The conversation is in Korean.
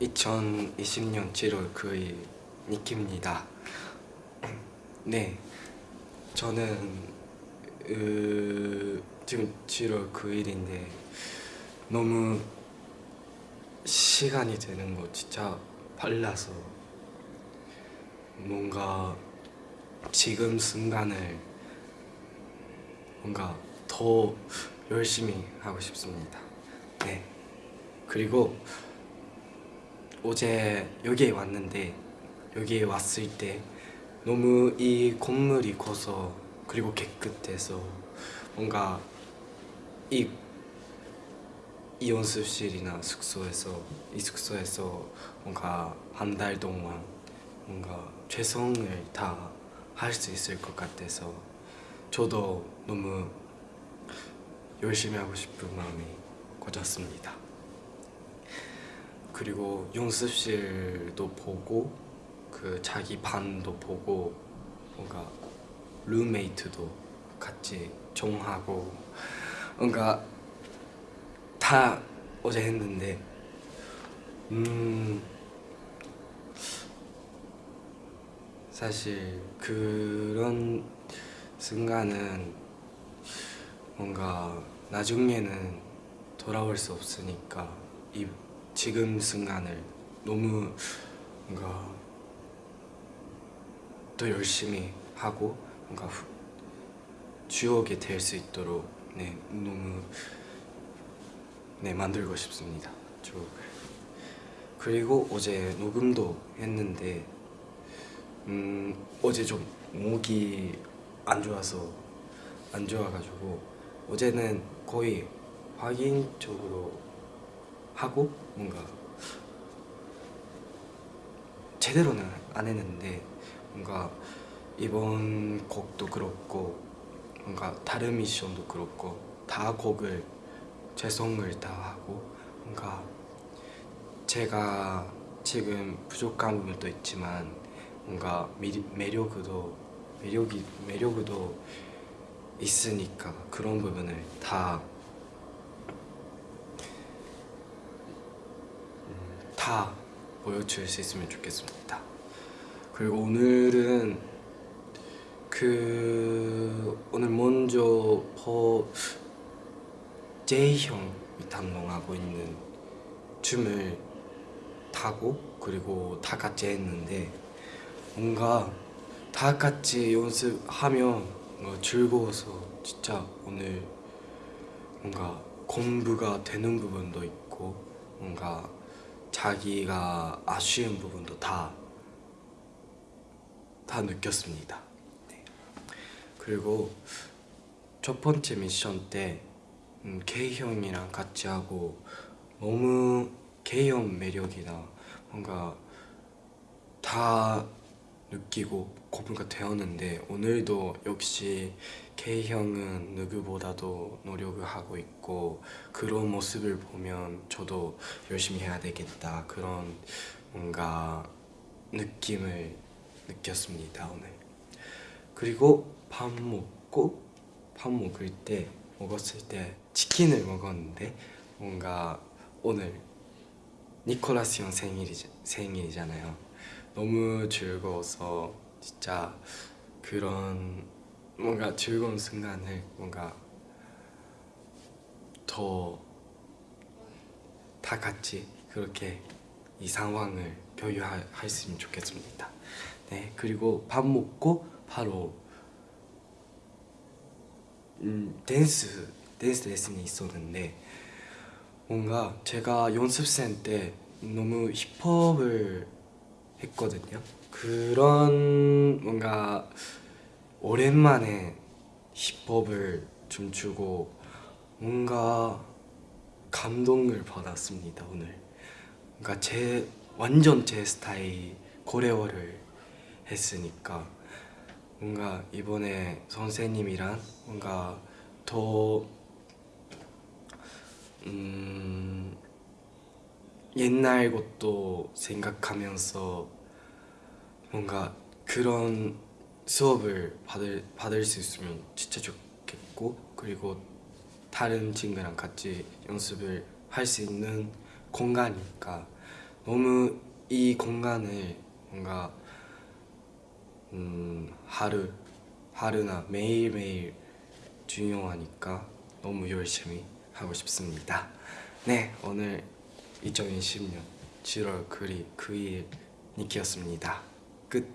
2020년 7월 9일 니키입니다. 네, 저는 으, 지금 7월 9일인데 너무 시간이 되는 거 진짜 빨라서 뭔가 지금 순간을 뭔가 더 열심히 하고 싶습니다. 네. 그리고 어제 여기에 왔는데 여기에 왔을 때 너무 이 건물이 커서 그리고 깨끗해서 뭔가 이, 이 연습실이나 숙소에서 이 숙소에서 뭔가 한 달 동안 뭔가 최선을 다 할 수 있을 것 같아서 저도 너무 열심히 하고 싶은 마음이 커졌습니다. 그리고 연습실도 보고 그 자기 반도 보고 뭔가 룸메이트도 같이 정하고 뭔가 다 어제 했는데 음 사실 그런 순간은 뭔가 나중에는 돌아올 수 없으니까 이 지금 순간을 너무 뭔가 더 열심히 하고 뭔가 후, 추억이 될 수 있도록 네 너무 네 만들고 싶습니다. 추억을 그리고 어제 녹음도 했는데 음 어제 좀 목이 안 좋아서 안 좋아가지고 어제는 거의 확인적으로 하고 뭔가 제대로는 안 했는데 뭔가 이번 곡도 그렇고 뭔가 다른 미션도 그렇고 다 곡을 최선을 다 하고 뭔가 제가 지금 부족한 부분도 있지만 뭔가 미, 매력도 매력이 매력도 있으니까 그런 부분을 다 다 보여줄 수 있으면 좋겠습니다. 그리고 오늘은 그 오늘 먼저 퍼 제이 형이 담당하고 있는 춤을 타고 그리고 다 같이 했는데 뭔가 다 같이 연습하면 즐거워서 진짜 오늘 뭔가 공부가 되는 부분도 있고 뭔가 자기가 아쉬운 부분도 다, 다 느꼈습니다. 네. 그리고 첫 번째 미션 때 음, K 형이랑 같이 하고 너무 K 형 매력이나 뭔가 다 느끼고 공부가 되었는데 오늘도 역시 K 형은 누구보다도 노력을 하고 있고 그런 모습을 보면 저도 열심히 해야 되겠다. 그런 뭔가 느낌을 느꼈습니다 오늘. 그리고 밥 먹고 밥 먹을 때 먹었을 때 치킨을 먹었는데 뭔가 오늘 니콜라스 형 생일이, 생일이잖아요 너무 즐거워서 진짜 그런 뭔가 즐거운 순간을 뭔가 더 다 같이 그렇게 이 상황을共有할 수 있으면 좋겠습니다. 네 그리고 밥 먹고 바로 음, 댄스 댄스 레슨이 있었는데 뭔가 제가 연습생 때 너무 힙합을 했거든요. 그런 뭔가 오랜만에 힙합을 춤추고 뭔가 감동을 받았습니다 오늘 그러니까 제 완전 제 스타일 고레오를 했으니까 뭔가 이번에 선생님이랑 뭔가 더 음, 옛날 것도 생각하면서 뭔가 그런 수업을 받을, 받을 수 있으면 진짜 좋겠고 그리고 다른 친구랑 같이 연습을 할 수 있는 공간이니까 너무 이 공간을 뭔가 음, 하루, 하루나 매일매일 중요하니까 너무 열심히 하고 싶습니다. 네 오늘 2020년 7월 그리 그일 니키였습니다. 끝.